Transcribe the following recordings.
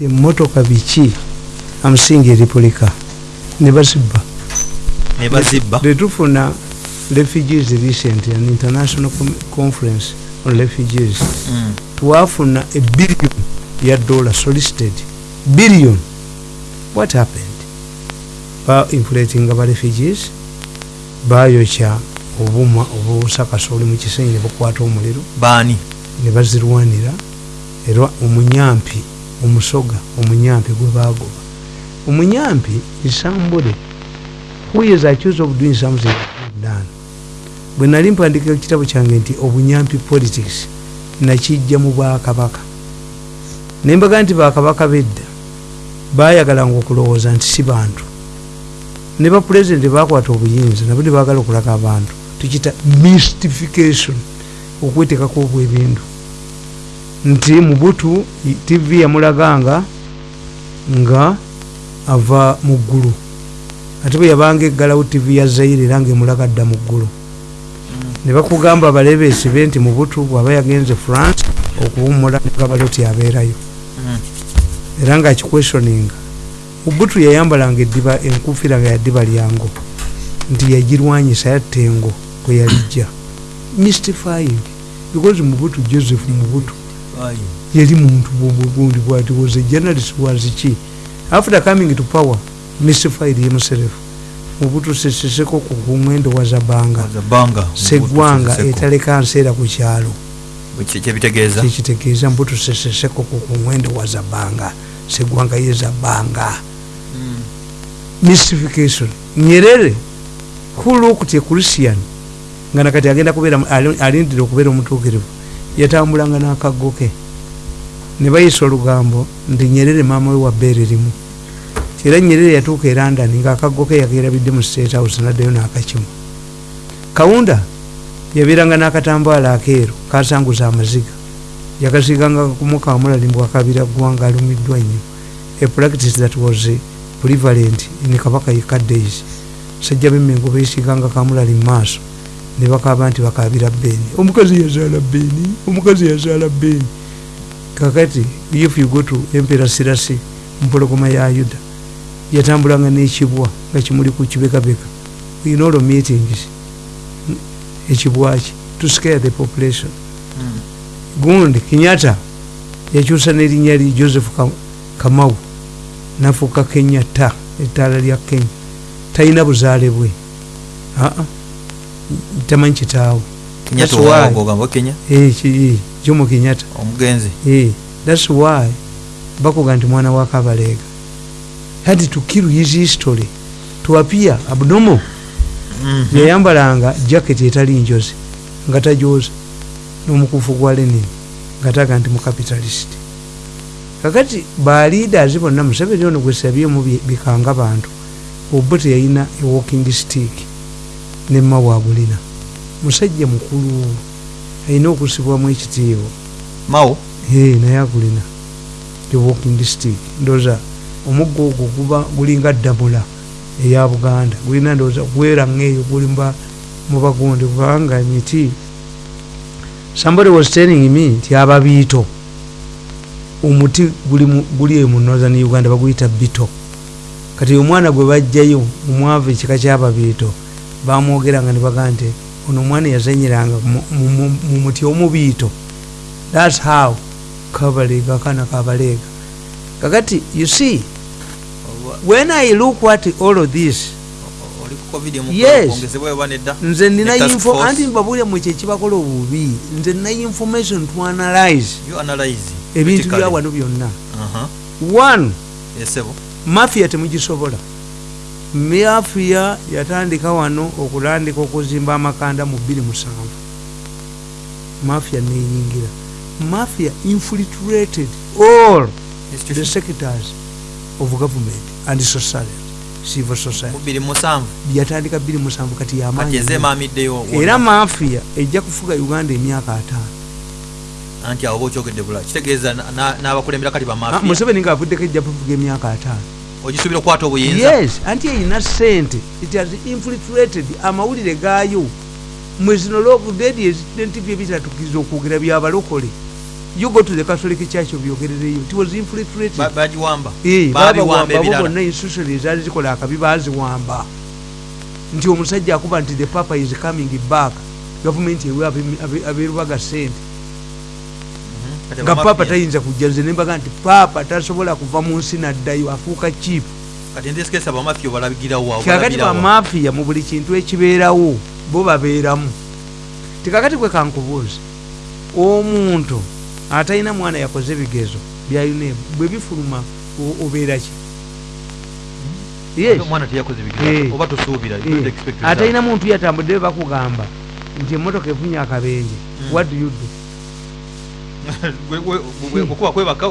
emmotoka biki amusinga eripulika ne bazibba tetufuna refugees recent an international conference on refugees. Mm. twafuna ebillion ya dollar solicited billion. What happened? Ba inflatinga ba refugees bayokya obuma obusakasoli mu kisenyi ne bukwata omuliro baani ne bazirwanira era omunyampi omusoga omunyampi gwe bagoba omunyampi isambule who is accused of doing something done. Bwe nali mpandika ekitabo kyange nti obunyampi politics nakijja mu bwakabaka. Nembaga nti bakabaka bedda bayagalanga okulowooza nti si bantu. Ne bapulezidenti bakwata obuyinza nabo ne bagala okulaga abantu. Tukita mystification okwetekako obwebindu nti mubutu tv yamulaganga nga ava mu ggulu. Ate bwe yabanga eggalawo tv ya zaire era ngaemulaga dda mu ggulu. Ne bakugamba balebeesi be nti mubutu bwaba yagenze france okuwumula negabalo ti abeerayo. Mm. era nga akiquestioninga mubutu yayambalanga eddiba enkufiira nga yaddiba lyango nti yagirwanyisa yatta engo kwe yalijja. Mystifying because mubutu joseph mubutu. Yali muntu gundi bwati was a journalist was ki after coming to power mystified himself mubutu seseseko ku kumwendo wa zabanga. Zabanga. segwanga etaleka nseera ku kyalo. Kikitegeeza mbutu seseseko ku kumwendo wa zabanga. Segwanga ye zabanga. Mm. mystification nyerere who looked a christian? Nga nakati agenda kubeera ali- alindire okubeera omutuukirivu yatambulanga n'akaggo ke ne bayisa olugambo nti nyerere maama we wa bbeere limu era nyerere yatuuka e london ngaakaggo ke yakerabidde mu state house naddayo n'akakimu. Kawunda yabeeranga n'akatambaala akeeru kasanguza amaziga. Yakasiiganga kumukamulalimbwa akabira ggwanga alumiddwa nnyo a practice that was prevalent in kabaka yeka days sajja bemmengo beesiganga kamulali mu maaso ne bakaba nti bakabira beeni omukazi yazaala beeni omukazi yazaala beeni kakati if you go to empera sirasi mpologoma ya yuda yatambulanga n'ekibwa nga kimuli ku kibekabeka. In all meetings mm, ekibwa ki? To scare the population. Mm. gundi kinyata yakyusa n'erinnya li joseph Ka- kamau nafuuka kenya ta ettaala lya kenya. Talina buzaale bwe. Aa tamanyi Kenyatta kenya? Eh, ki- eh, jomo kinyata omugenzi Eh, thats why bakuga nti mwana wa kabaleega had to kill his history to appear abnormal Mhm. yayambalanga jaketi etali njozi nga tajoza n'omukufu gwa lenin nga taga nti mucapitalist kakati baleaders bonna museveni ono gwesabyemu bye- bikanga bantu obo teyalina ewalking stick nemma wabulina musajja mukulu alina okusibwamu ekitiibwa. Hey, naye agulina the walking stick ndooza omuggo ogwo guba gulinga ddamula eya buganda. Gulina ndooza gweranga eyo guli mba- mu bagundi kubanga emiti somebody was telling me nti ababiito omuti guli mu- eyo mu northern uganda baguyita bito. Kati omwana gwe bajjayo omwava ekika kyababiito bamwogeranga ne bagaa nti ono omwana yazanyiranga mu- mu- mu- mu muti omubiito. Thats how kabaleega akaana kabaleega kakati you see when i look at all of this Yes. nze nina info anti mbabulya mu ekyo ekibakola obubi. Nze nina information to analyze ebintu bya wano byonna. Aha. one mafia temugisobola mafia yatandika wano okulandika okuzimba amakanda mu 27 mafia neyingira. Mafia infiltrated all the sectors of government and society civil society. Yatandika 27 kati kati yamaanyi ezemamiddeyo era mafia ejja kufuga uganda emyaka ataano. Anti awo oba okyogedde bula kitegeeza na- na- n'abakulembera kati bamafia museveni ngaavuddeko ejja kufuga emyaka ataano ogisuubira okukwata obuyinza? Yes anti eyina sente it has infiltrated amawulire gaayo. Mwezino lockdead ezidentivyo ebitatukiriza okwogera byabalokole. You go to the catholic church obyogerereyo it was infiltrated. Ba- bagiwamba. Eh, babiwamba babawamba bo ebirala. bonna institution ezaali zikola akabi baziwamba nti omusajja akuba nti the papa is coming back. Gavumenti ewe abe- abe- aberubaga sente nga papa tayinza kujja nze nembaga nti papa tasobola kuva mu nsi naddayo afuuka obalabigirawo kakati bamafiya mu buli kintu ekibeerawo bo babeeramu. Tikakati kwe kankubuuza omuntu atalina mwana yakoze ebigezo bya uneb bwe bifuluma obeera ki? Teyakoze Eh. Eh, atalina muntu yatambudde bakugamba nti emotoka efunye akabenje. Mm. what do you do? Gwe- gwe- gwe- okuba kwebaka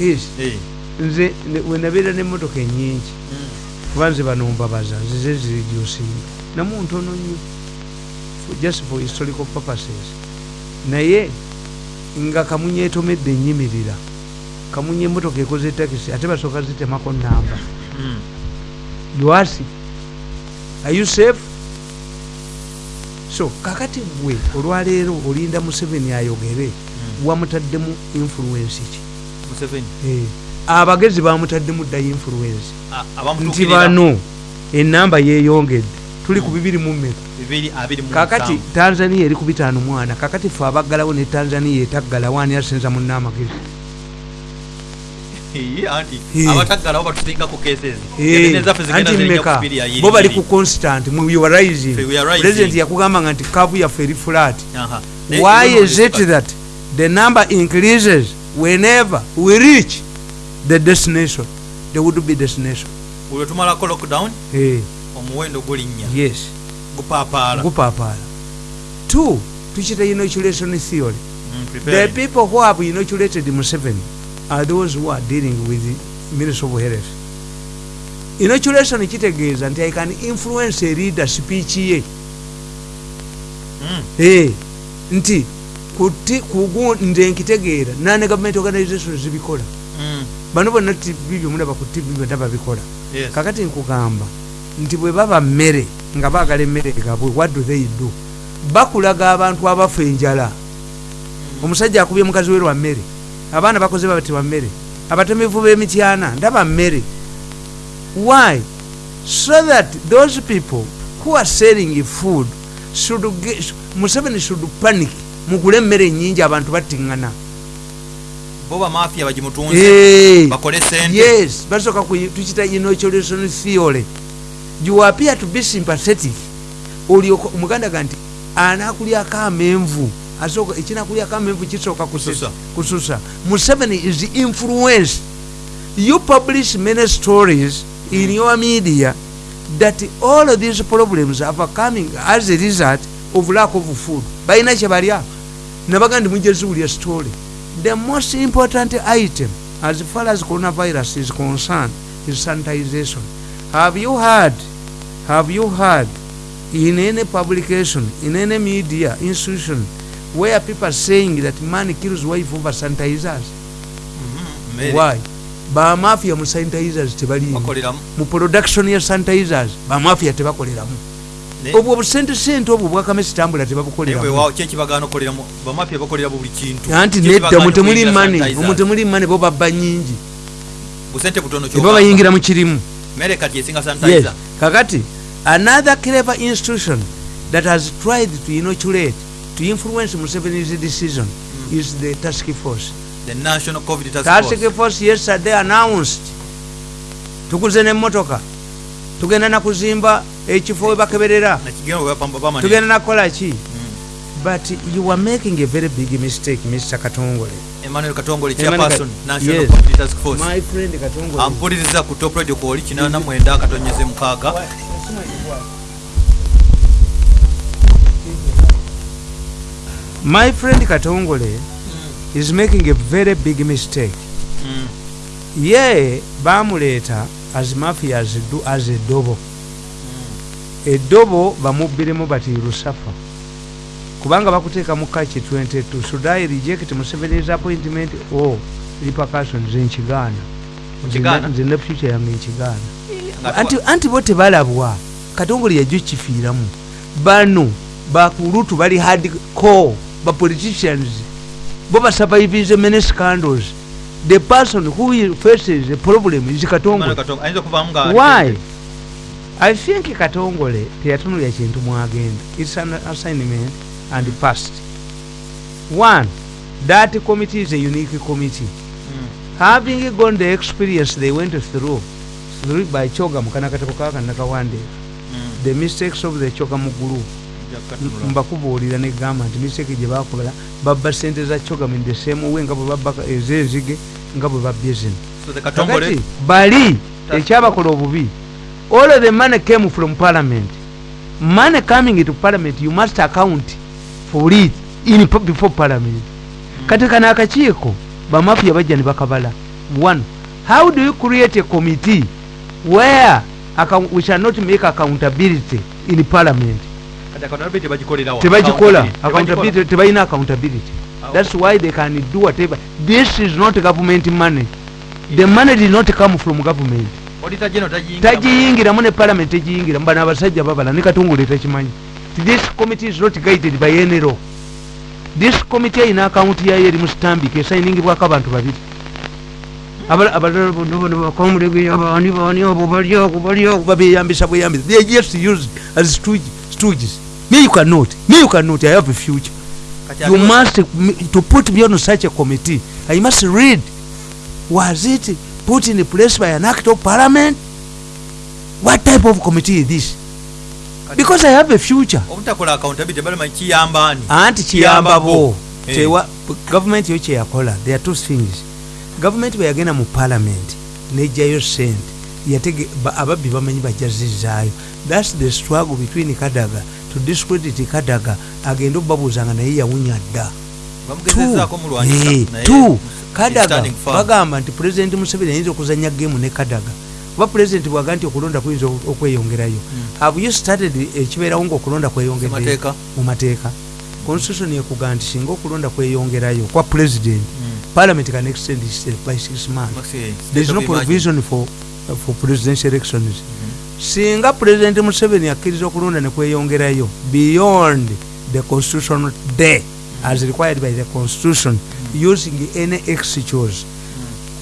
yes. Eh. nze wenabeera n'emmotoka ennyingi. Mm. kuba nze bano mbabaza zize ziridusinga namu ntono nnyo. Just for historical purposes. Naye nga kamunye etomedde ennyimirira kamunye emmotoka ekoze takisi ate basooka zitemako namba Mm. yoasi are you safe? So kakati gwe olwaleero olinda museveni ayogere Mm. Wamutaddemu influence ki. Eh, abagezi bamutaddemu ddayo influence. Nti bano enamba yeyongedde tuli ku bibiri mmeka. Bibiri abiri mu kakati tanzania eri ku bitaano mwana kakati fe abaggalawo ne tanzania etaggalawo ani asinza munna amagezi anti yiri bo bali ku constant mu you are rising. Fe we are rising. president yakugambanga nti kavu yaffe eri flat. Why is it that the number increases whenever we reach the destination. The would be destination. Buli lwetumalako lockdown Eh, omuwendo gulinnya yes. Gupaapaala gupapaala two tukita inoculation theory. Mm, the people who have inoculated Museveni are those who are dealing with the Ministry of Health. Inoculation kitegeeza nti I can influence a leader speech ye. Mm. Eh, nti nze nkitegeera nane government organizations zibikola. Mm. bano bonna tv byomulaba ku tv byonna babikola. Kakati nkugamba nti bwe baba mmere nga baagala emmere gabwe what do they do? Bakulaga abantu abafa enjala. Omusajja akubye mukazi we lwa mmere abaana bakoze babatibwa mmere. Abatemevu b'emityana ndaba mmere. Why? So that those people who are selling food should get, museveni should panic mugule emmere ennyingi abantu battiŋŋana. Bo bamafiya bagimutunze bakole sente. yes basooka tukita inoculation theory you appear to be sympathetic. Olyoka omuganda ga nti anakulyako amenvu asooka ekinakulyako amenvu kisooka kususa. Museveni is influence. You publish many stories in your media that all of these problems are coming as a result of lack of food balina kyebalya nabaga ndi mujeziwulya story the most important item as far as coronavirus is concerned is sanitization. Have you heard have you heard in any publication in any media institution where people are saying that man kills wife over sanitizers? Mhm, mmere. why? Bamafia mu sanitizers tebalimu bakoleramu. Mu production ya sanitizers bamafia tebakoleramu Obwo obusentesente obwo bwakamesi tambula naye tebabukoleramu weewaawo kyekibagaana okoleramu bamafiya bakolera buli kintu. Anti Kyekibagaana nedda mutemuli okuyingira mane sanitizers. omutemuli mane bo babba nyingi eba bayingira mu kirimu. Kakati another clever institution that has tried to inoculate to influence museveni's decision is the task force. The national covid task task force. force yesterday announced tuguze nemmotoka tugenda nakuzimba ekifo we bakeberera. Nakigenda we bapamba bamani tugenda nakukola ki? But you are making a very big mistake mr katongole. Emmanuel katongole chairperson national yes. task force. My friend katongole. Ampuliriza ku top radio kuoli kinana mwenda akatonyeze mukaaga. My friend katongole is making a very big mistake. Mm. ye bamuleeta as mafia as, do- as eddobo eddobo bamubbiremu bati lusafa. Kubanga bakuteeka mu kaki 22 should i reject museveni's appointment or repercussions nkigaana? Okigaana? nze ne future yange nkigaana. Anti, anti bo tebalabwa. Katongole yajjo kifiiramu. Bano bakulutu bali hard core bapoliticians bo basurvivinze many scandals. The person who faces a problem is katongole. Why i think katongole teyatunulya kintu mwagenda its an assignment and past one that committee is a unique committee Mm. having gone the experience they went through through by choga mukanakateko kakanakawande Mm. the mistakes of the choga mugulu Nja kukatunula. mbakubuulira negamba nti mistake gye bakola babba sente za choga in the same way nga bwe babba ezenzige nga bwe babbye zino kakati bali ekyabakola obubi all the money came from parliament. Money coming into parliament you must account for it in before parliament. Kati kano akakiiko bamafia bajja ne bakabala. One how do you create a committee where account- we shall not make accountability in parliament? Tebagikola tebalina accountability. That's why they can do whatever. This is not government money. The money did not come from government Tagiyingiramu ne parliament tegiyingiramu bano abasajja babala ne katungule tekimanyi. This committee is not guided by law. This committee ayina akawunti yayo eri mu stambik esayiningibwako abantu babiri. Abala- abalala bonna bano bakamulegeya baani baani abo bali ako bali ako babeyambisa bweyambisa they just used as stooge- stooges. Me you cannot me you cannot i have a future. You must to put me on such a committee i must read. Was it put in place by an act of parliament? What type of committee is this? Because i have a future. Obutakola accountability tebamanyi kiyamba ani anti kiyamba bo. Eh. Tewa- gavumenti yo kyeyakola there are two things. Gavumenti bwe yagenda mu parliament nejjayo sente yatege ba- ababbi bamanyi bajazizaayo thats the struggle between kadaga to discredit kadaga agenda obabuuzanga naye yawunya dda. Bamugezezaako Eh, kadaga bagamba nti pulezidenti museveni ayinza okuzanya gemu ne kadaga. Kuba pulezidenti bwaga nti okulonda kuyinza okweyongerayo. Have you started ekibeerawo ngaokulonda kweyongerayo Amateeka. mu mateeka constitution ekuga nti singa okulonda kweyongerayo kwa president Mm. parliament can extend it by six months. There is no provision for, for presidential elections. Singa president museveni akkiriza okulonda nekweyongerayo beyond the constitutional day as required by the constitution using any excuse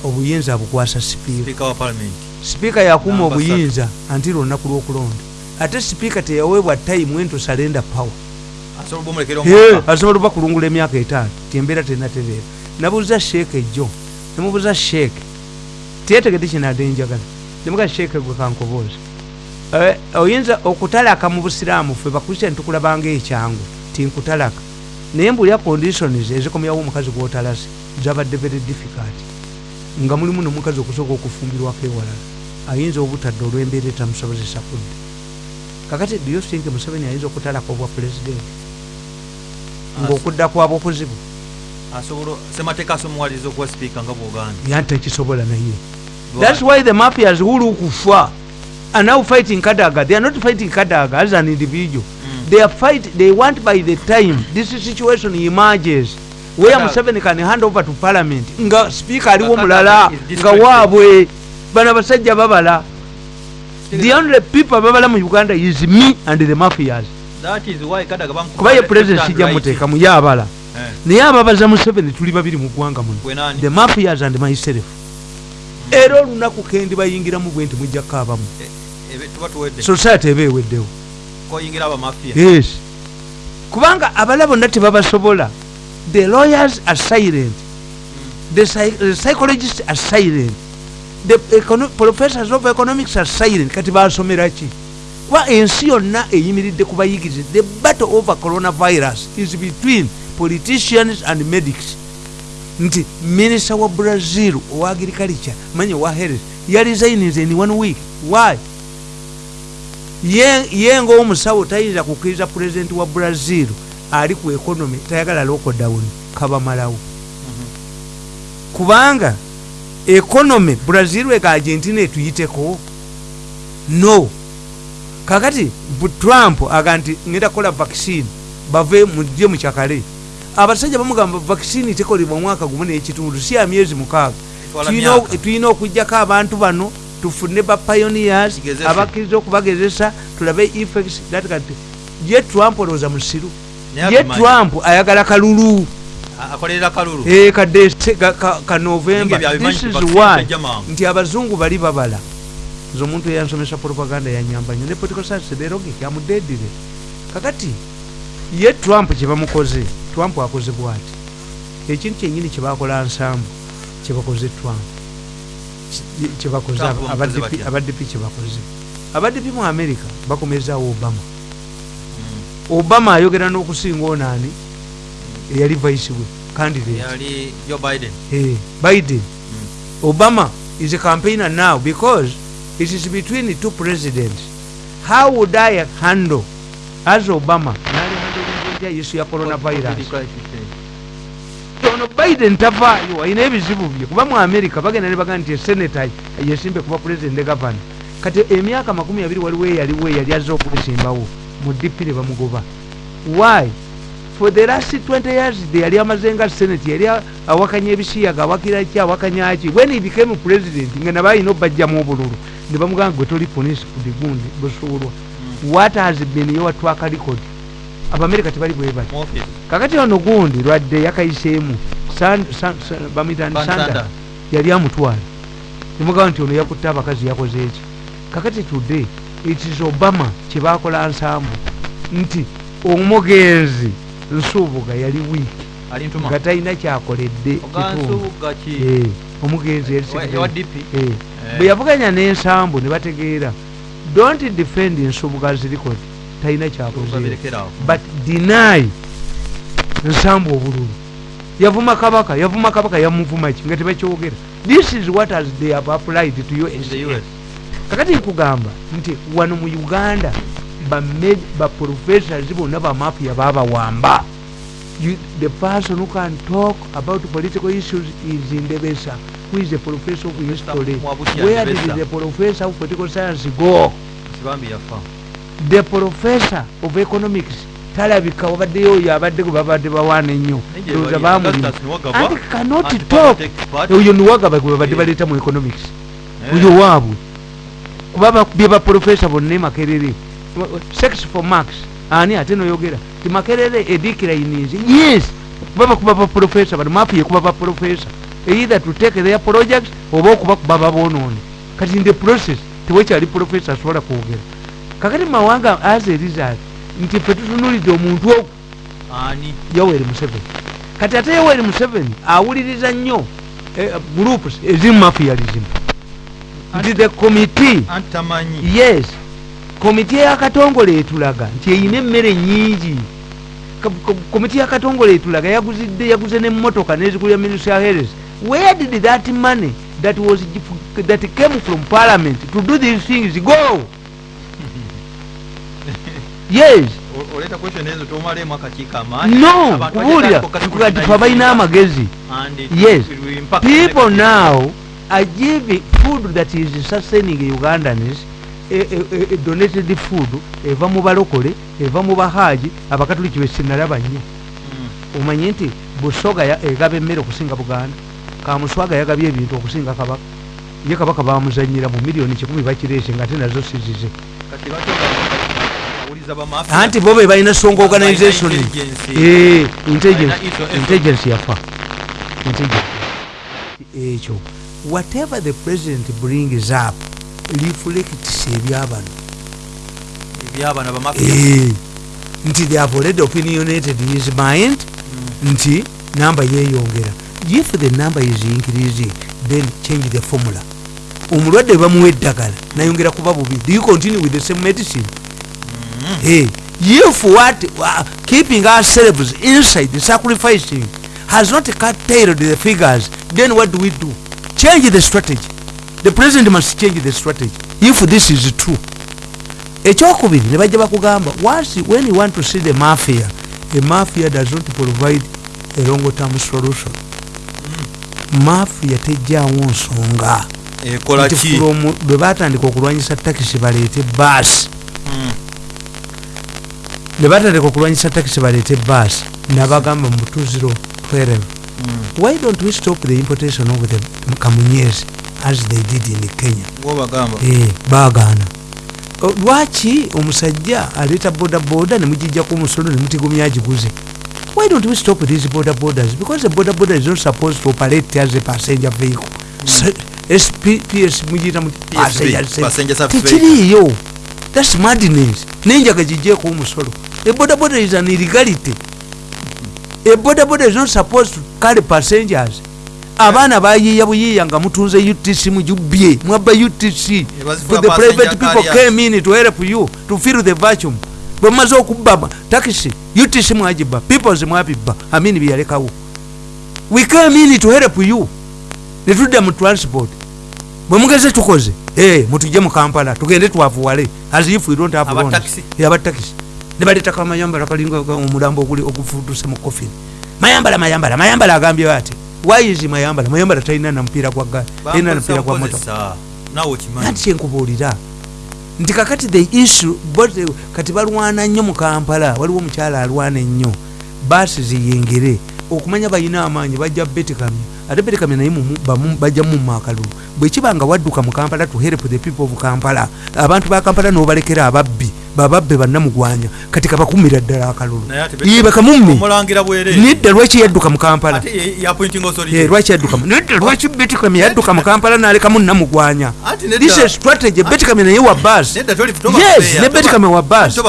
obuyinza bukwasa sipiika. Sipiika yakuuma Namba obuyinza anti olunaku lw'okulonda. Ate sipiika teyaweebwa time when to surrender power asobola oba kulungula emyaka etaano. Tyembeera tenatereera. Nabuuza sheeke ejjo nemubuuza sheeke teyetegedde kinadde njagala. Nemuga sheeke gwe kankobooza Eh, oyinza okutalaka mu busiraamu ffe bakristian tukulabanga ekyangu tinkutalaka naye mbulya conditions ezikomyawo omukazi gwotalase zabadde very difficult. Nga mulimu nomukazi okusooka okufumbirwako ewalala ayinza obutadde olw'embeera etamusobozesa kudda kakati think museveni ayinza okutalaka obwa president? Ng'okudda kwaba okuzibu semateeka asomuwaliriza okuwa sipiika nga bwoganda yanti tekisobola naye. Thats why the mafias wulu kufa. Are now fighting kadaga. They are not fighting kadaga as an individual. They are fight they want by the time this situation emerges. Where museveni can hand over to parliament. Nga speaker aliwo mulala nga waabwe bano abasajja babala. The only people babala mu uganda is me and the mafias. That is why kadaga bamukuba kuba ye president sijja muteekamu ye abala. Eh, naye ababaza museveni tuli babiri mu ggwanga muno. The mafias and myself. Era olunaku kendi bayingiramu bwe nti mujja kukaabamu Eh, tuwedde. Society eba eweddewo koyingira abamafia yes. Kubanga abala bonna tebabasobola. The lawyers are silent. The, psy- the psychologists are silent. The professors of economics are silent. Kati basomera ki? Kuba ensi yonna eyimiridde ku bayigirize the battle over coronavirus is between politicians and medics. Nti minisita wa brazil owa agriculture manye owa health yaresigns in one week. Why ye ngaomusawo tayinza kukkiriza pulezidenti wa brazil ali ku economy tayagala lockdown kabamalawo kubanga economy brazil eka argentina etuyiteko? No. Kakati trump aga nti ngenda kukola vaccine. Bave muje mukyakale abasajja bamugamba vaccine tekolebwa omwaka gumu n'ekitundu si ya myezi mukaaga. Tulina okugjako abantu bano tufune ba pioneers abakkiriza okubagezesa tulabe effects that can ye trump olowooza musiru ye trump ayagala kalulu. A- akolerera kalulu. Ka Dece- ka- ka- ka november. Ninge byabimanyi this is mangu. nti abazungu bali babala. Nze omuntu eyansomesa propaganda yanyamba nyo ne political science the logic amudedire kakati ye trump kyebamukoze trump akoze bwati? Ekintu kyenyini kyebakola nsambu kyebakoze trump kyebakoze abadp kyebakoze abadp mu america bakomezawo obama Mm. obama ayogera n'okusinga onaani eyali vice we candidate biden Eh. Obama is a campaigner now because it is between the two presidents. How would I handle as Obama? Nali handle issue ya coronavirus. Ono Biden tavaayo ayina ebizibu bye kuba mu America bagenda ne bagamba nti senator yesimbe kuba ne governor. Kati emyaka makumi abiri waliwo eyaliwo eyali azze okubisimbawo mu DP ne bamugoba. Why? for the last 20 years yali amaze nga senate yali awakanya ebisiyaga awakira ki awakanya ki when he became president nga nabo alina obajjamu obululu ne bamugamba gwe toli police kudigundi busuulwa what has been your track record abamerika tebali bwe bati kakati ono gundi lwadde yakayiseemu San- San- San- bamuyita Van sanda Sanda. yali amutwala. Nemugamba nti ono yakutte abakazi yakoze eki kakati today it is obama kyebakola nsambu. Nti omugenzi nsuubuga yali wiiki nga talina kyakoledde Eh, omugenzi yali Eh, Eh. bwe yavuganya n'ensambu ne bategeera don't defend nsubuga's record talina kyakoze babirekerawo but deny nsambu obululu. Yavuma kabaka yavuma kabaka yamuvuma ki? Nga tebakyogera this is what has they have applied to us kakati nkugamba nti wano mu uganda baprofessors bonna bamafia babawamba the person who can talk about political issues is ndebesa who is a professor of history where did the professor of political science go the professor of economics talabika wabaddeyo oyo abadde babadde bawaana ennyo. Bali- bamulima and cannot anti talk. Oyo niwagaba gwe babadde baleeta mu economics. Oyo waabwe kuba bakubye baprofesa bonna e makerere. Sex for max ani ate noyogera? Ti makerere edikirainize yes. Kuba bakuba baprofesa bano. Mapi yekuba baprofesa either to take their projects oba okubakuba babonoone kati in the process tewekyali profesa asobola kwogera kakati mawanga as a result nti fe tutunulidde omuntu ogu ani? Yoweri museveni. Kati ate yoweri museveni awuliriza nnyo eh, groups ezimu mafialism nti the committee. Yes. Komiti eyakatongole etulaga nti eyina emmere nyingi komiti yakatongole etulaga yaguzidde yaguze nemmotoka nezigulya ministry ya health where did that money that was that came from parliament to do these things go yes. O- oleeta question ezo tomalemu akakiiko amaanyi no Abantu kubuulira bajja kati kati twe balina amagezi Yes. people now are giving food that is sustaining ugandans e, e, e, donated food eva mu balokole eva mu bahaji abakatuliki besinalaba nnyo. Mm. omanye nti busoga egaba emmere okusinga buganda. Kamuswaga yagabye ebintu okusinga kabaka. Ye kabaka bamuzanyira mu miliyoni kikumi bakireese nga ate nazo sizize kati lwaki awuliza bamafia anti bo be balina songa organization intelligence. Eh, intelligence. Yafa. Ekyo whatever the president brings up reflects ebyabano Eh, nti they have already opinionated his mind nti namba yeyongera. If the number is increasing then change the formula. Omulwadde bamuwa eddagala nayongera kuba bubi. Do you continue with the same medicine hey, if what uh, keeping ourselves inside the sacrificing has not curtailed the figures then what do we do? Change the strategy. The president must change the strategy if this is true. Ekyokubiri ne bajja bakugamba once when you want to see the mafia a mafia does not provide a long term solution mafia tejjaawo nsonga. From lwe batandika okulwanyisa takisi baleete baasi. Ne batandika okulwanyisa takisi baleete baasi nabagamba mu 2012 Mm. why don't we stop the importation of the kamunyezi as they did in kenya? Gwobagamba Eh, baagaana. O, lwaki omusajja aleeta bodaboda nemugijjaku omusolo nemutigomya agiguze? Why don't we stop these border borders because the border border is not supposed to operate as a passenger vehicle. S- SP ps muyita muti PSV, passenger service. passenger service tekiriiyo. Thats madness. Nenjaga gijeeko omusolo eboda border is an illegality. Eboda border is not supposed to carry passengers. Abaana bayiiya buyiiya nga mutunze utc mujubye mwabba utc the private people came in to help you to fill the vacuum. Bwemaze okubba takisi utc mwagibba peoples mwabibba amini byeyalekawo we came in to help you. Netudda mu transport. Bwemugeze tukoze Eh, mutujje mu kampala tugende twavuwale as if we don't have Aba loans. taxi? Eh, aba taxi ne baleetako amayambala kalinga omulambo oguli ogufutuse mu coffin. Mayambala mayambala mayambala agambye ati why is mayambala? Mayambala talina na mupiira gwa gali talina na mupiira gwa moto. bakozesa naawe okimanyi anti kyenkubuulira nti kakati the issue kati balwana nnyo mu kampala waliwo omukyala alwana ennyo. Baasi ziyingire. Okumanya balina amaanyi bajja betikamya ate betikamya naye mumu- bamu- bajja mumma akalulu bwekiba nga wadduka mu kampala to help the people of kampala abantu ba kampala nobalekera ababbi bababbe bannamugwanya. Kati kabakumira ddala akalulu. Ye, bwereere nedda lwaki yadduka mu kampala? Ate ye- yappointing authority. Eh, lwaki yadduka nedda lwaki betikamya yadduka mu kampala nalekamu namugwanya this is strategy. Betikamya naye wa toba Yes, ne Kamya wa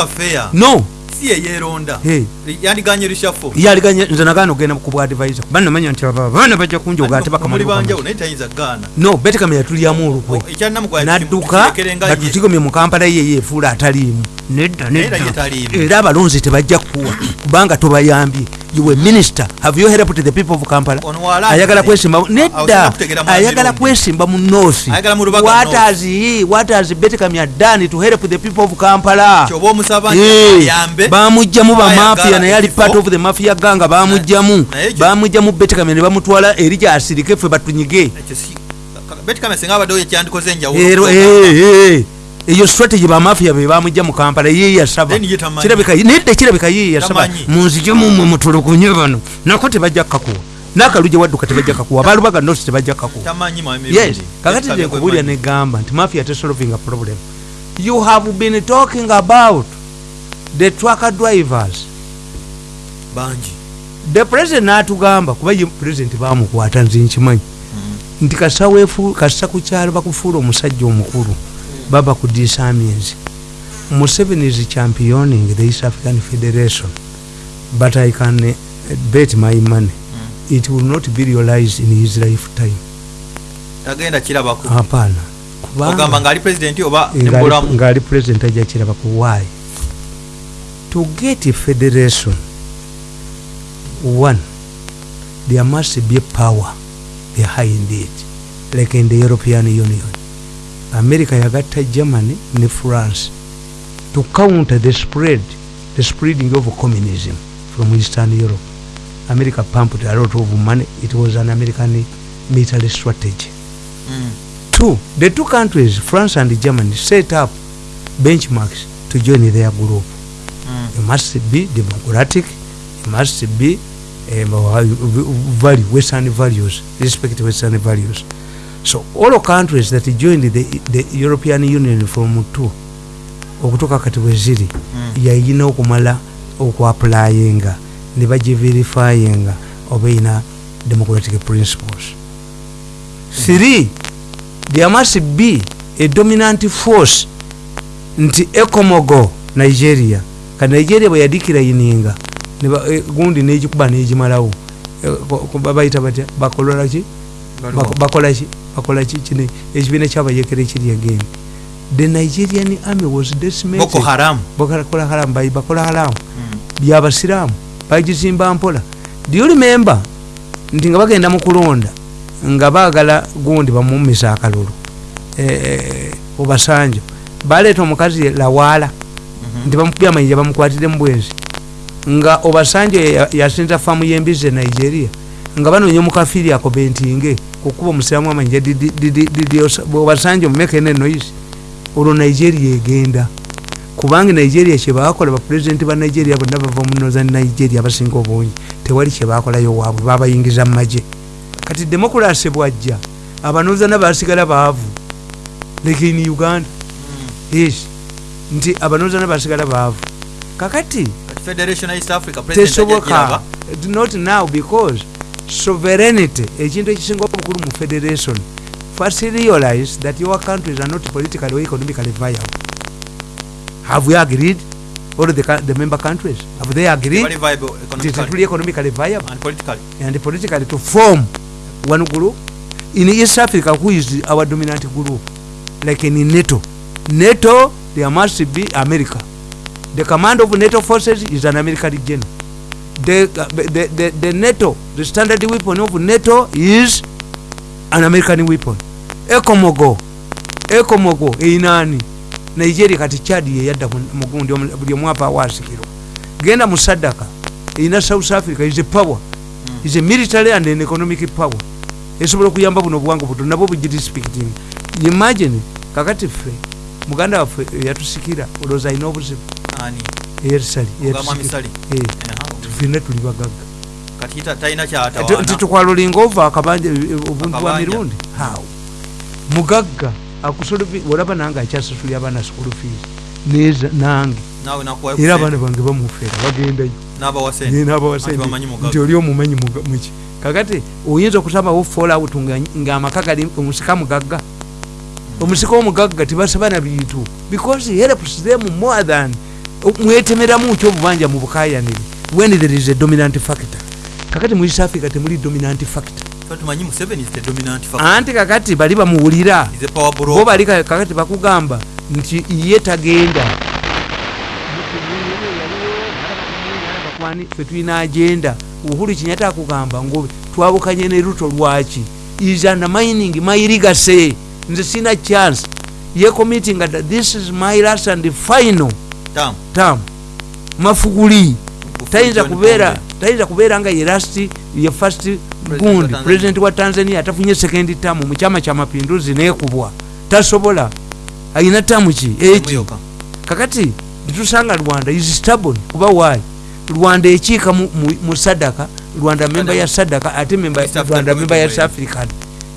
fair. no. Si ye yeeronda. Hey. yandiganye rishafo yaliganye nze nagaana ogenda ku advisor. Banamanya nti aba abaana bajja kunjoga ate no betekame yatulyamu olukwe. Nadduka batutigomye mu kampala ye yefuula ataliimu nedda nedda. era abalonzi tebajja kukuwa. Kubanga tobayambye iwe minister. Have you helped the people of kampala? Ayagala kwesimba nedda. ayagala kwesimba mu north. What has he what has betekame done to help the people of kampala? Eh, bamugjamu Bayagala bamafia naye ali part of the mafia ganga bamugjamu bamugjamu betekame ne bamutwala eri gyasirike ffe batunyige. Ero, eh, eh, eyo strategy bamafia be bamugja mu kampala ye yasaba. Nedde kirabika ye yasaba. Tamanyi. munzije mumwe mutulugunye bano nako tebajja kakuwa nakaluje wadduka tebajja kakuwa balubaga nosi tebajja kakuwa kakati nekubulya negamba nti mafia tesolving a problem. You have been talking about the tracker drivers. Bangi. The president natugamba kuba ye president bamukwata nze nkimanyi. Nti kasawefu kasa ku kyalo bakufuula omusajja omukulu baba ku disamiens museveni is championing the east african federation. But i can eh, bet my money it will not be realized in his lifetime. Tagenda kirabako hapana. Ogamba kubanga ngaali pulezidenti oba ngali- nebulamu ngali president ajja kirabaku why to get a federation one there must be power behind it like in the european union america yagatta germany ne france. To counter the spread the spreading of communism from eastern europe. America pumped a lot of money. It was an american military strategy. Mm. two the two countries france and germany set up benchmarks to join their group. Mm. it must be democratic. It must be um, value western values respect western values so all countries that joined the, the european union from two okutuuka kati bwe ziri Mm. yayina okumala okuapulayinga ne bagiverifyinga oba erina democratic principles. Three there must be a dominant force nti ecomogo nigeria. Ka nigeria bwe yadikirayininga ne ba- eh, gundi negikuba negimalawo ko- babayita batya bakololaki Bakolaki kino ekibiina kyabayekera ekiri again the nigerian army was decimated boko haramu bakola haramu bayi bakola haramu Mm. byabasiraamu bagizimba mpola. Do you remember? Nti nga bagenda mu kulonda nga baagala gundi bamumisa akalulu. Eh, obasanjo baleeta omukazi lawaala Mhm. nti bamukubya amayinja bamukwatire mu bwenzi. Nga obasanjo ya- yasinza faamu y'embizi e nigeria. Nga banoonya omukafiri ako bentinge okuba omusiramu Osa- obasanjo mumekene noisi olwo nigeria egenda. Kubanga nigeria kyebakola bapulezidenti ba nigeria bonna bava mu northern nigeria abasinga obungi. Tewali kyebakolayo waabwe babayingiza mu magye. Kati demokurasi bwajja abanozana basigala baavu. Like in uganda. Yes. Nti abanozana basigala baavu. Kakati tesoboka. Not now because sovereignty ekintu ekisinga obukulu mu federation first realize that your countries are not politically or economically viable. Have we agreed? All the, the member countries have they agreed? Viable nti tetuli economically economically viable. And politically. and politically to form one group. In east africa who is our dominant group? Like in nato. Nato there must be america. The command of nato forces is an american general the, the, the, the nato the standard weapon of nato is an american weapon. Ecomogo ecomogo einani. Nigeria kati chad yeyadda mu- mugundi omu- buli omwapa awasikirwa genda mu sadaka. Erina south africa is a power. Is a military and an economic power. Esobola okuyamba buno obuwanga buto nabwo bugirespecting imagine kakati ffe muganda waffe eyatusikira olowooza alina obuzibu. Ani? eyerisali Ffenna tuli bagagga. Kati ta- talina tukwalulinga ova akabanja obuntu bwa mirundi? How mugagga olaba nange akyasasulya abaana school fees. Nange. Era abaana bange bamuferera bagendayo. N'abawa nti oli omumanyi muki kakati oyinza okusabawo fallout nga- ng'amaka gali omusika mugagga? Omusika omugagga tibasaba na bintu. Because he helps them more than mwetemeramu ki obubanja mu bukayanire when there is a dominant factor. Kakati mu east africa temuli dominant factor. Ffe anti kakati bali bamuwulira bo bali ka- kakati bakugamba nti ye tagenda. Fe tulina agenda? Uhuru kinyata akugamba ngo twabukanye ne ruto lwaki? Is undermining my legacy nze sina chance. Ye committing that this is my last and final Tam. term. Mafuguli tayinza kubeera tayinza kubeera nga ye last ye first gundi president wa tanzania atafunye second term mu kyama kya mapinduzi nekubwa. Tasobola? Ayina tamu ki? Eki kakati netusanga rwanda is stubborn. Kuba wayi rwanda ekiika mu, sadaka rwanda memba ya sadaka ate rwanda memba ya south african